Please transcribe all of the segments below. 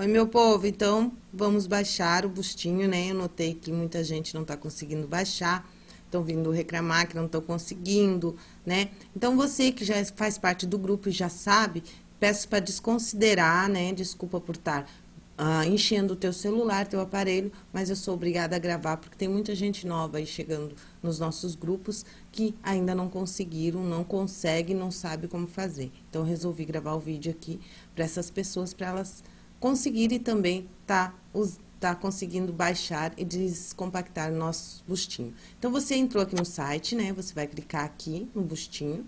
Oi, meu povo, então vamos baixar o bustinho, né? Eu notei que muita gente não tá conseguindo baixar, estão vindo reclamar que não estão conseguindo, né? Então, você que já faz parte do grupo e já sabe, peço para desconsiderar, né? Desculpa por estar ah, enchendo o teu celular, teu aparelho, mas eu sou obrigada a gravar, porque tem muita gente nova aí chegando nos nossos grupos que ainda não conseguiram, não consegue, não sabe como fazer. Então, resolvi gravar o vídeo aqui para essas pessoas, para elas conseguirem também tá, tá conseguindo baixar e descompactar o nosso bustinho. Então, você entrou aqui no site, né? Você vai clicar aqui no bustinho,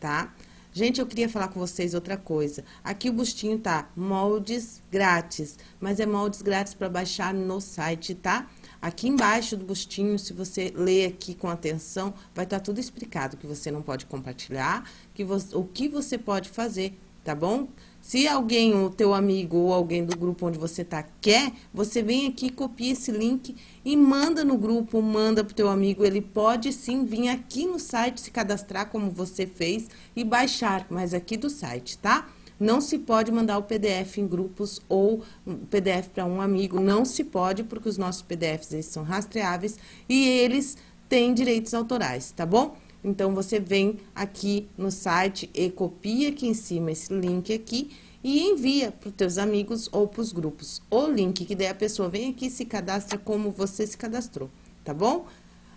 tá? Tá? Gente, eu queria falar com vocês outra coisa. Aqui o bustinho tá moldes grátis, mas é moldes grátis para baixar no site, tá? Aqui embaixo do bustinho, se você ler aqui com atenção, vai estar tá tudo explicado, que você não pode compartilhar, que você, o que você pode fazer, tá bom? Se alguém, o teu amigo ou alguém do grupo onde você tá quer, você vem aqui, copia esse link e manda no grupo, manda pro teu amigo. Ele pode sim vir aqui no site se cadastrar como você fez e baixar, mas aqui do site, tá? Não se pode mandar o PDF em grupos ou PDF para um amigo, não se pode, porque os nossos PDFs eles são rastreáveis e eles têm direitos autorais, tá bom? Então, você vem aqui no site e copia aqui em cima esse link aqui e envia para os teus amigos ou para os grupos. O link que daí a pessoa vem aqui e se cadastra como você se cadastrou, tá bom?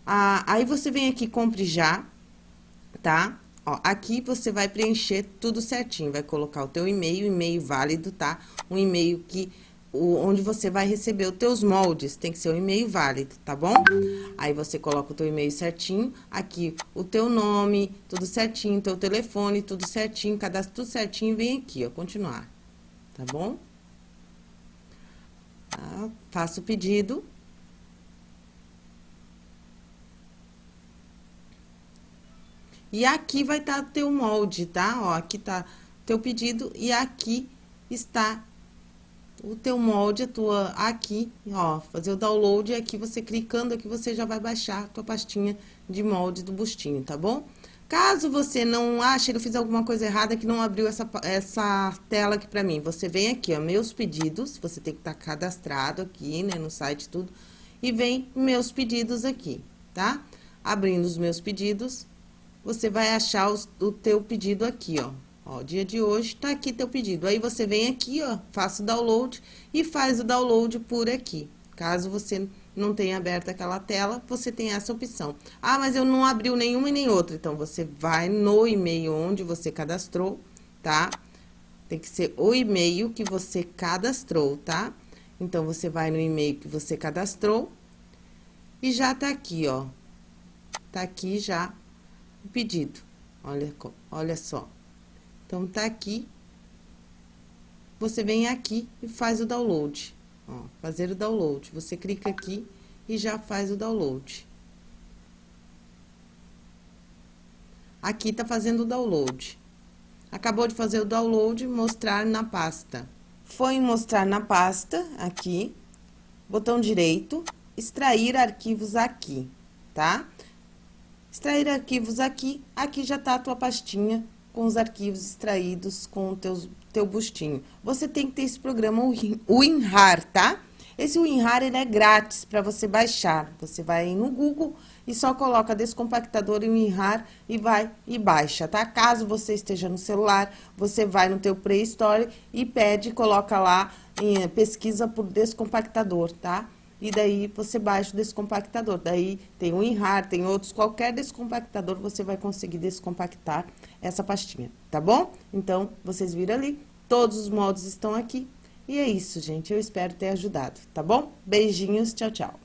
Ah, aí, você vem aqui, compre já, tá? Ó, aqui você vai preencher tudo certinho, vai colocar o teu e-mail, e-mail válido, tá? Um e-mail que o, onde você vai receber os teus moldes, tem que ser um e-mail válido, tá bom? Aí você coloca o teu e-mail certinho, aqui o teu nome, tudo certinho, teu telefone, tudo certinho, cadastro tudo certinho e vem aqui, ó, continuar, tá bom? Tá? Faça o pedido. E aqui vai estar tá teu molde, tá? Ó, aqui tá teu pedido e aqui está o teu molde, a tua aqui, ó, fazer o download e aqui você clicando aqui você já vai baixar a tua pastinha de molde do bustinho, tá bom? Caso você não ache, eu fiz alguma coisa errada que não abriu essa, essa tela aqui pra mim, você vem aqui, ó, meus pedidos, você tem que estar tá cadastrado aqui, né, no site tudo, e vem meus pedidos aqui, tá? Abrindo os meus pedidos, você vai achar os, o teu pedido aqui, ó, Ó, dia de hoje, tá aqui teu pedido. Aí, você vem aqui, ó, faça o download e faz o download por aqui. Caso você não tenha aberto aquela tela, você tem essa opção. Ah, mas eu não abriu nenhuma e nem outra. Então, você vai no e-mail onde você cadastrou, tá? Tem que ser o e-mail que você cadastrou, tá? Então, você vai no e-mail que você cadastrou e já tá aqui, ó. Tá aqui já o pedido. Olha, olha só. Então, tá aqui. Você vem aqui e faz o download. Ó, fazer o download. Você clica aqui e já faz o download. Aqui tá fazendo o download. Acabou de fazer o download, mostrar na pasta. Foi mostrar na pasta, aqui, botão direito, extrair arquivos aqui, tá? Extrair arquivos aqui, aqui já tá a tua pastinha com os arquivos extraídos com o teu, teu bustinho. Você tem que ter esse programa, WinRAR, tá? Esse WinRAR, ele é grátis para você baixar. Você vai no Google e só coloca descompactador e WinRAR e vai e baixa, tá? Caso você esteja no celular, você vai no teu Play Store e pede, coloca lá, em, pesquisa por descompactador, tá? E daí você baixa o descompactador. Daí tem o WinRAR, tem outros, qualquer descompactador você vai conseguir descompactar essa pastinha, tá bom? Então, vocês viram ali, todos os modos estão aqui. E é isso, gente, eu espero ter ajudado, tá bom? Beijinhos, tchau, tchau.